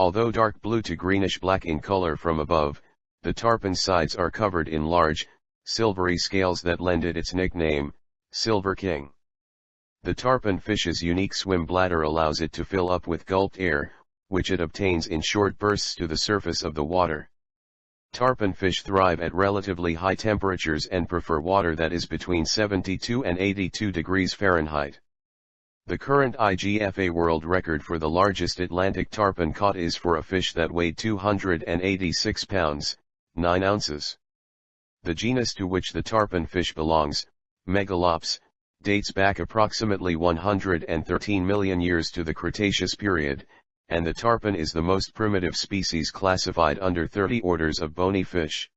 Although dark blue to greenish black in color from above, the tarpon sides are covered in large, silvery scales that lend it its nickname, Silver King. The tarpon fish's unique swim bladder allows it to fill up with gulped air, which it obtains in short bursts to the surface of the water. Tarpon fish thrive at relatively high temperatures and prefer water that is between 72 and 82 degrees Fahrenheit. The current IGFA world record for the largest Atlantic tarpon caught is for a fish that weighed 286 pounds, 9 ounces. The genus to which the tarpon fish belongs, Megalops, dates back approximately 113 million years to the Cretaceous period, and the tarpon is the most primitive species classified under 30 orders of bony fish.